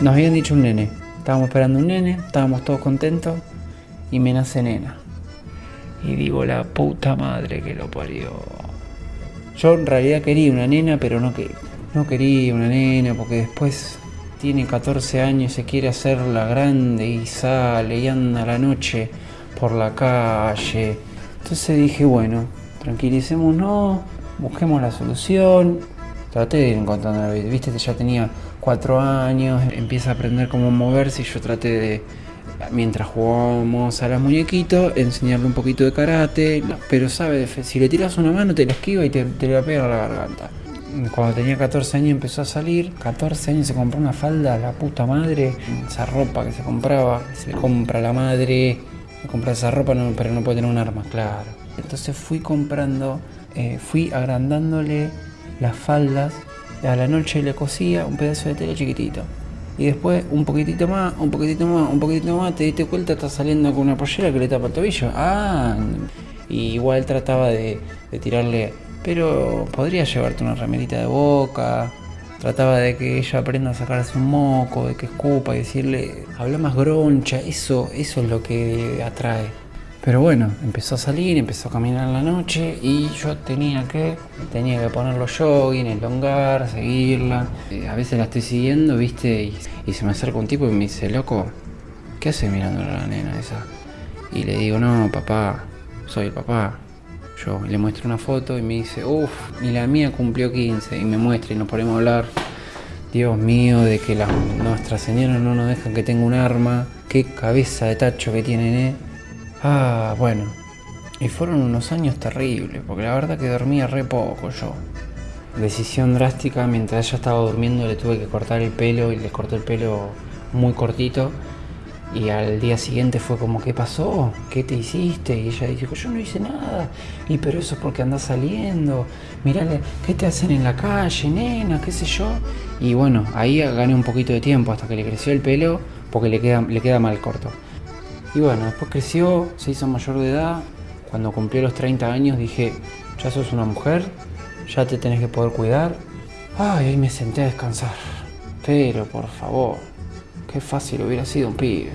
Nos habían dicho un nene. Estábamos esperando un nene, estábamos todos contentos y me nace nena. Y digo, la puta madre que lo parió. Yo en realidad quería una nena, pero no, que, no quería una nena porque después tiene 14 años y se quiere hacer la grande y sale y anda la noche por la calle. Entonces dije, bueno, tranquilicémonos, busquemos la solución. Traté de ir encontrando viste ya tenía 4 años, empieza a aprender cómo moverse y yo traté de, mientras jugábamos a las muñequitos, enseñarle un poquito de karate, pero sabe, si le tiras una mano te la esquiva y te, te la pega a la garganta. Cuando tenía 14 años empezó a salir, 14 años se compró una falda, la puta madre, esa ropa que se compraba, se le compra a la madre, se compra esa ropa pero no puede tener un arma, claro. Entonces fui comprando, eh, fui agrandándole las faldas, a la noche le cosía un pedazo de tela chiquitito. Y después un poquitito más, un poquitito más, un poquitito más, te diste cuenta, está saliendo con una pollera que le tapa el tobillo. Ah, y igual trataba de, de tirarle pero podría llevarte una remerita de boca. Trataba de que ella aprenda a sacarse un moco, de que escupa y decirle, habla más groncha, eso, eso es lo que atrae. Pero bueno, empezó a salir, empezó a caminar en la noche y yo tenía que, tenía que poner los jogging, elongar, seguirla. Eh, a veces la estoy siguiendo, viste, y, se me acerca un tipo y me dice, loco, ¿qué hace mirando a la nena esa? Y le digo, no, papá, soy el papá. Yo le muestro una foto y me dice, uff, y la mía cumplió 15 y me muestra y nos ponemos a hablar. Dios mío, de que las, nuestras señoras no nos dejan que tenga un arma. Qué cabeza de tacho que tienen, ¿eh? Ah, bueno. Y fueron unos años terribles, porque la verdad que dormía re poco yo. Decisión drástica, mientras ella estaba durmiendo le tuve que cortar el pelo y le corté el pelo muy cortito y al día siguiente fue como, ¿qué pasó? ¿Qué te hiciste? Y ella dijo, yo no hice nada. Y pero eso es porque andás saliendo. Mirá, ¿qué te hacen en la calle, nena? ¿Qué sé yo? Y bueno, ahí gané un poquito de tiempo hasta que le creció el pelo porque le le queda mal corto. Y bueno, después creció, se hizo mayor de edad. Cuando cumplió los 30 años dije, ya sos una mujer, ya te tenés que poder cuidar. Ay, ahí me senté a descansar. Pero por favor, Qué fácil hubiera sido un pibe.